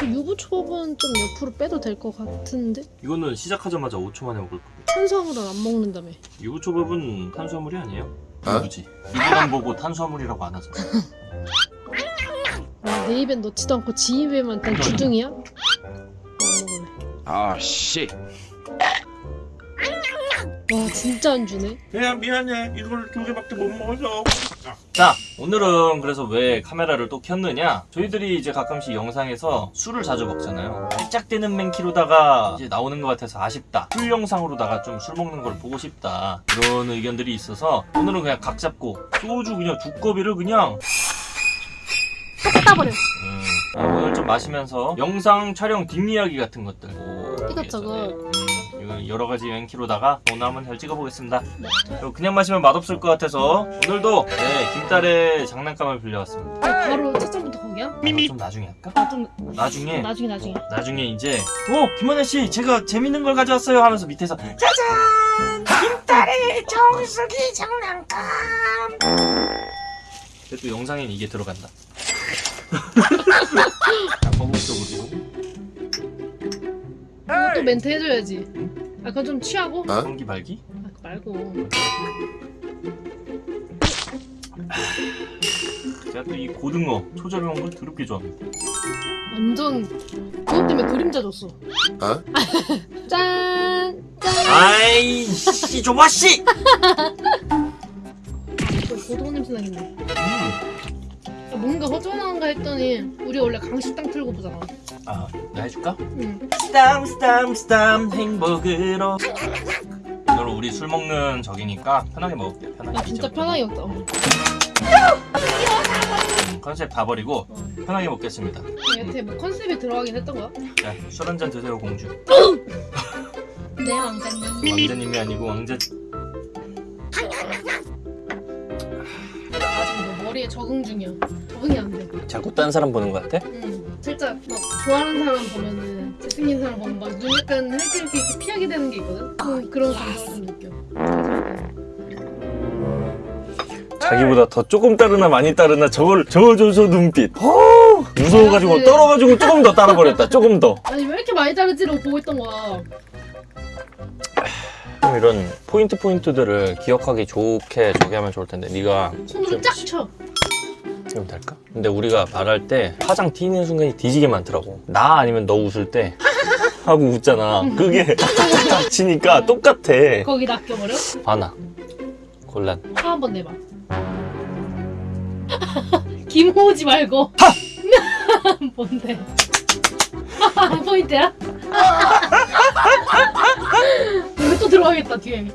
그 유부초밥은 좀 옆으로 빼도 될 것 같은데? 이거는 시작하자마자 5초 만에 먹을 거고 탄수화물을 안 먹는다며 유부초밥은 탄수화물이 아니에요. 어? 유부지. 유부만 보고 탄수화물이라고 안 하잖아. 와, 내 입엔 넣지도 않고 지 입에만 단 주둥이야? 어, 안 먹을래. 아 씨. 와 진짜 안 주네. 야 미안해. 이걸 두 개밖에 못 먹어서 자 오늘은 그래서 왜 카메라를 또 켰느냐? 저희들이 이제 가끔씩 영상에서 술을 자주 먹잖아요. 살짝 되는 맨키로다가 이제 나오는 것 같아서 아쉽다. 술 영상으로다가 좀 술 먹는 걸 보고 싶다. 그런 의견들이 있어서 오늘은 그냥 각 잡고 소주 그냥 두꺼비를 그냥 딱 따버려. 음, 아, 오늘 좀 마시면서 영상 촬영 뒷이야기 같은 것들. 뭐 이것저것. 음, 이거 여러 가지 맨키로다가 오늘 한번 잘 찍어보겠습니다. 네. 그냥 마시면 맛없을 것 같아서 오늘도 네, 김딸의 장난감을 빌려왔습니다. 아, 바로 첫점부터 거기야? 이거 좀 나중에 할까? 아, 좀 나중에? 나중에 나중에. 나중에 이제 오 김원혜 씨 제가 재밌는 걸 가져왔어요 하면서 밑에서 짜잔! 김딸의 정수기 장난감! 그래도 영상엔 이게 들어간다. 거국적으로 이거 또 멘트 해줘야지 아 그건 좀 취하고? 아 성기 발기 그거 말고 제가 또 이 고등어 초절임한 걸 더럽게 좋아합니다 완전 그것 때문에 그림자 줬어 어? 짠! 짠! 아이 씨 조바 씨 고등어 냄새 나겠네 아, 뭔가 허전한가 했더니 우리 원래 강식당 틀고 보잖아 아 내가 해줄까? 응. 스담 스담 스담 행복으로 오늘 우리 술 먹는 적이니까 편하게 먹을게요 편하게 아 진짜. 편하게 먹다 어. 음, 컨셉 다 버리고 어. 편하게 먹겠습니다 여태 뭐 컨셉에 들어가긴 했던 거야? 자술 한잔 드세요 공주 네 왕자님 왕자님이 아니고 왕자 머리에 적응 중이야 적응이 안 돼 자꾸 딴 사람 보는 것 같아? 응. 살짝 막 좋아하는 사람 보면은 잘생긴 사람 보면 막 눈 약간 이렇게 이렇게 이렇게 피하게 되는 게 있거든? 그, 그런 감정을 좀 느껴 자기보다 더 조금 따르나 많이 따르나 저걸 저저저 눈빛 어, 무서워가지고 네. 떨어가지고 조금 더 따라버렸다 조금 더 아니 왜 이렇게 많이 자르지라고 보고 있던 거야 좀 이런 포인트 포인트들을 기억하기 좋게 저기 하면 좋을 텐데 네가 손으로 쫙 쳐. 지금 될까? 근데 우리가 말할 때 화장 튀는 순간이 뒤지게 많더라고 나 아니면 너 웃을 때 하고 웃잖아 그게 딱 치니까 똑같아 거기 낚여버려? 하나 곤란 화 한번 내봐. 김호지 말고. 뭔데? 포인트야? 여기 또 들어가겠다 뒤에.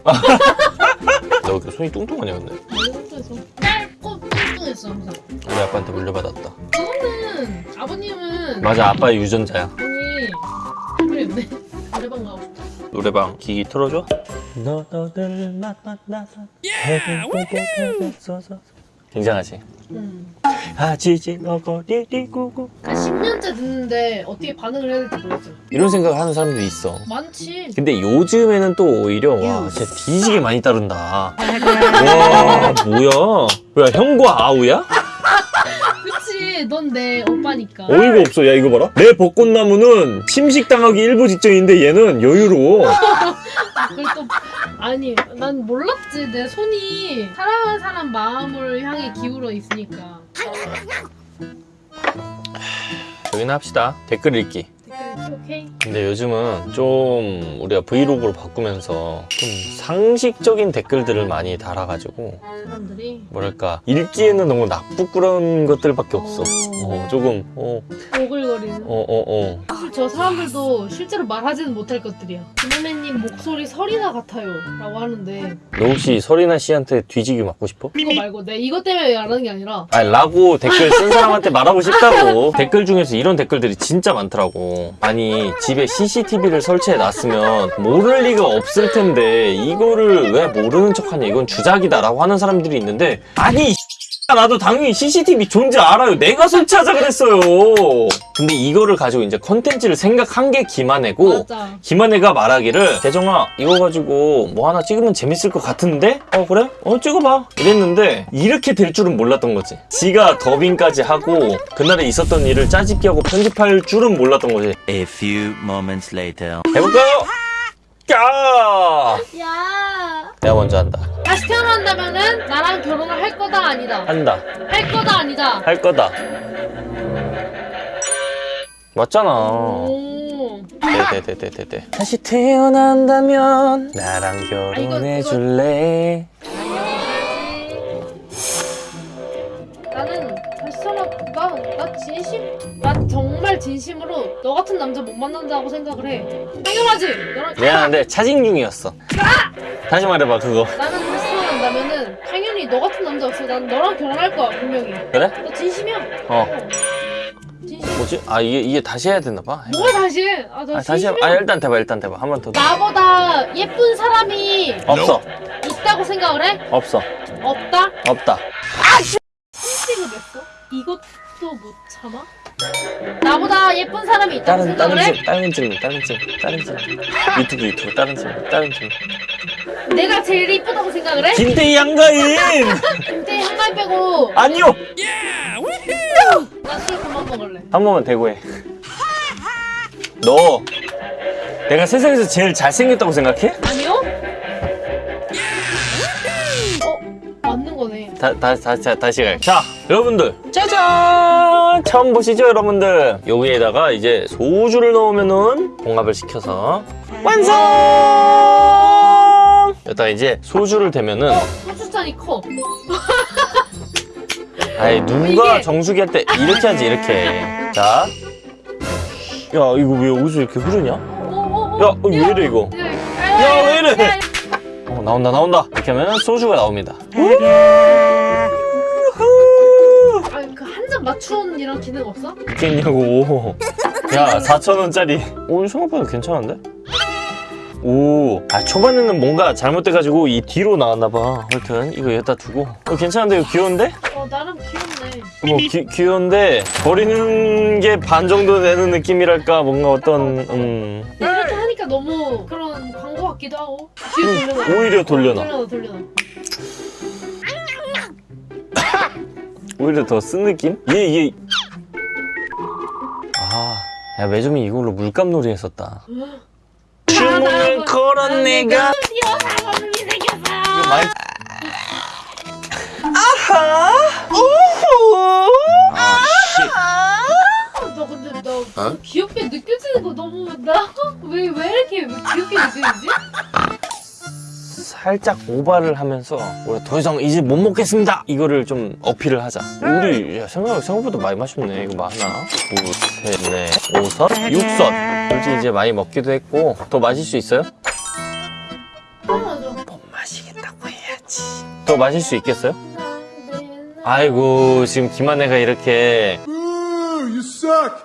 너 이렇게 손이 뚱뚱하냐 근데 뚱뚱해서. 뚱뚱했어 항상. 우리 아빠한테 물려받았다 그거는 아버님은 맞아 아빠의 유전자야 아니 없네. 노래방 가고 싶다. 노래방 기기 틀어줘 너너들 만나서 행복했어서 굉장하지 응. 아지지 너거리리 구구 한 10년째 듣는데 어떻게 반응을 해야 될지 모르겠어. 이런 생각을 하는 사람들이 있어 많지. 근데 요즘에는 또 오히려 와 진짜 뒤지게 많이 따른다 와 뭐야 뭐야 형과 아우야? 그치. 넌 내 오빠니까. 어이가 없어 야 이거 봐라 내 벚꽃나무는 침식당하기 일부 직전인데 얘는 여유로워 그걸 또 아니 난 몰랐지 내 손이 사랑하는 사람 마음을 향해 기울어 있으니까 여기는 합시다. 댓글 읽기 오케이. 근데 요즘은 좀 우리가 브이로그로 바꾸면서 좀 상식적인 댓글들을 많이 달아가지고 사람들이? 뭐랄까 읽기에는 너무 나쁘꾸런 것들밖에 없어. 어. 조금 어어어어 오글거리는. 어, 어. 사실 저 사람들도 실제로 말하지는 못할 것들이야. 김혜매님 목소리 설이나 같아요. 라고 하는데. 너 혹시 설이나 씨한테 뒤지기 맞고 싶어? 그거 말고 내가 이것 때문에 말하는 게 아니라. 아니 라고 댓글 쓴 사람한테 말하고 싶다고. 댓글 중에서 이런 댓글들이 진짜 많더라고 아니 집에 CCTV를 설치해 놨으면 모를 리가 없을 텐데 이거를 왜 모르는 척하냐? 이건 주작이다 라고 하는 사람들이 있는데 아니 나도 당연히 CCTV 존재 알아요. 내가 설치하자 그랬어요. 근데 이거를 가지고 이제 컨텐츠를 생각한 게 김한혜고 맞아. 김한혜가 말하기를 대정아 이거 가지고 뭐 하나 찍으면 재밌을 것 같은데? 어 그래? 어 찍어봐 이랬는데 이렇게 될 줄은 몰랐던 거지 지가 더빙까지 하고 그날에 있었던 일을 짜집기 하고 편집할 줄은 몰랐던 거지 A few moments later. 해볼까요? 야! 야. 내가 먼저 한다 다시 태어난다면은 할 거다 아니다. 한다. 할 거다 아니다. 할 거다. 맞잖아. 오. 네네네네네 다시 태어난다면 나랑 이거- 결혼해 줄래? 나는 다시 태어나 나, 나 진심 나 정말 진심으로 너 같은 남자 못 만난다고 생각을 해. 당연하지! 너랑 미안한데 차징 중이었어. 다시 말해봐 그거. 나는 다시 태어난다면은 당연 히너 같은 남자 없어 난 너랑 결혼할 거야 분명히 그래? 너 진심이야 어 진심 뭐지? 아 이게 이게 다시 해야 되나 봐. 뭐가 다시 해? 아, 너 아, 다시 해. 진심이야 아 일단 대봐 일단 대봐 한 번 더. 나보다 예쁜 사람이 없어 있다고 생각을 해? 없어 없다? 없다. 선택을 했어? 이것도 못 참아? 나보다 예쁜 사람이 있다고 다른 다른 생각을 해? 집 다른 질문 다른 질문 다른 질문 유튜브 유튜브 다른 질문 다른 질문. 내가 제일 이쁘다고 생각을 해? 김태희 양가인 근데 한말 빼고 아니요 나술 그만 먹을래 한 번만 대고 해. 너 내가 세상에서 제일 잘생겼다고 생각해? 아니요? 어? 맞는 거네 다, 다, 다, 다, 다시 갈. 자, 여러분들. 짜잔! 처음 보시죠, 여러분들? 여기에다가 이제 소주를 넣으면은 봉합을 시켜서 완성! 여기다 이제 소주를 대면은 어? 소주잔이 커 아이 누가 이게- 정수기 할 때 이렇게 하지 이렇게 자. 야 이거 왜 여기서 이렇게 흐르냐? 어, 야, 어, 왜 이래, 이거? 야, 왜 이래? 어 나온다 나온다 이렇게 하면 소주가 나옵니다 아니 그 한 잔 맞추는 이런 기능 없어? 있겠냐고 야 4천원짜리 오 생각보다 괜찮은데? 오, 아 초반에는 뭔가 잘못돼가지고 이 뒤로 나왔나봐. 하여튼 이거 여기다 두고. 어, 괜찮은데 이거 귀여운데? 어 나름 귀엽네. 뭐 귀, 귀여운데 버리는 게 반 정도 되는 느낌이랄까? 뭔가 어떤 음. 이렇게 하니까 너무 그런 광고 같기도 하고. 뒤로 음, 돌려놔. 오히려 돌려놔. 돌려놔 돌려놔. 오히려 더 쓴 느낌? 얘 얘. 아, 야 매점이 이걸로 물감놀이 했었다 주문을 걸은 내가 많이 아하 오호 너 근데 너 어? 귀엽게 느껴지는 거 너무 나왜 왜 이렇게 귀엽게 느껴지지? 살짝 오바를 하면서 우리 더 이상 이제 못 먹겠습니다. 이거를 좀 어필을 하자. 우리 야, 생각, 생각보다 많이 마셨네. 이거 뭐 하나? 둘셋넷 오섯 육섯 솔직히 이제 많이 먹기도 했고. 더 마실 수 있어요? 못 마시겠다고 해야지. 더 마실 수 있겠어요? 아이고 지금 김한혜가 이렇게 you suck.